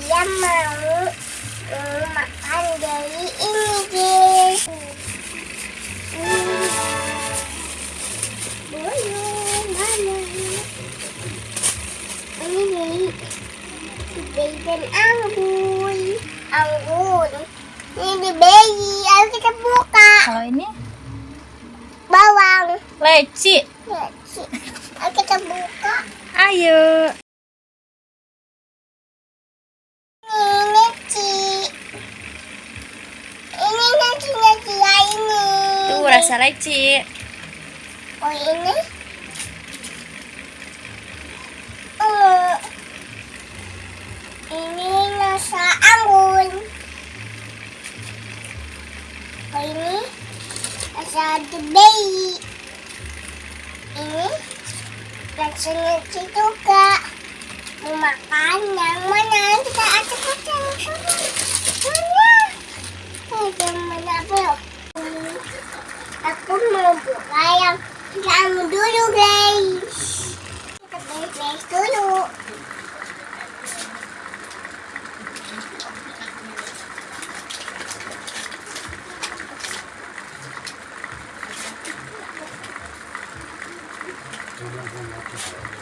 dia mau eh, makan dari ini guys Boyo, mana? Ini dari Jason anggur Ini bayi, harus kita buka Kalau ini? Bawang. Leci. Leci. Ayo kita buka. Ayo. Rasa leci. Oh ini. Oh. Ini rasa anggun. Oh ini rasa bayi. Ini rasa leci juga. Mau makan yang mana? Kita acak-acak. Vamos lá, vamos lá.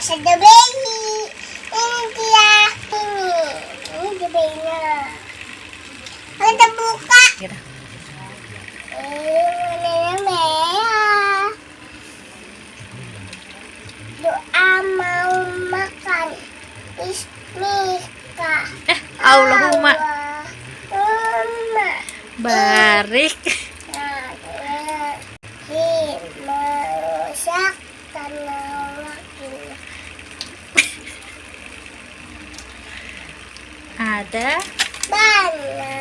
coba nasi bayi. Ini dia. Ini. Ini the bayinya. Kita buka. Gitu. Eh, warnanya merah. Doa mau makan. Bismillah. Eh, Allahumma Allahumma. barik. Ada? Bana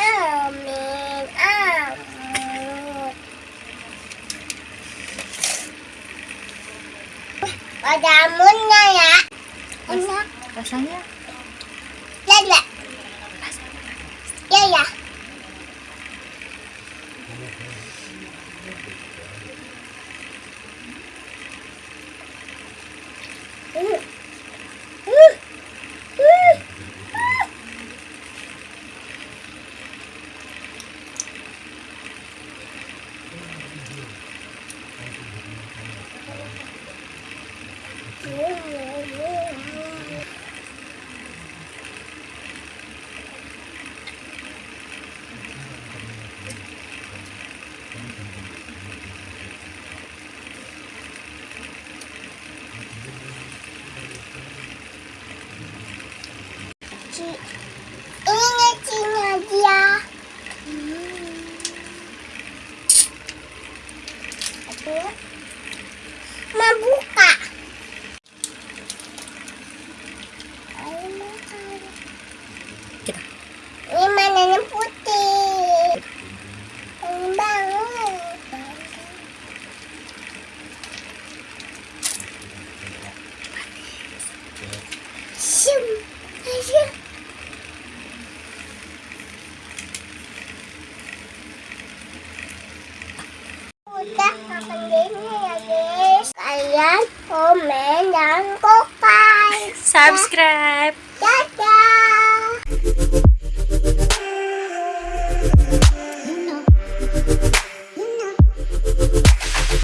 amin amin. Ada amunnya ya? Enak rasanya? Ya. Ya ya ya Hmm. Hmm. Hmm. Ci- Ini Cina dia. Aku mau buka. Ayo makan. kita. Ini mananya putih. Ini bangun. Shum. Ayo. Udah makan gini ya guys. Kalian komen dan. Subscribe.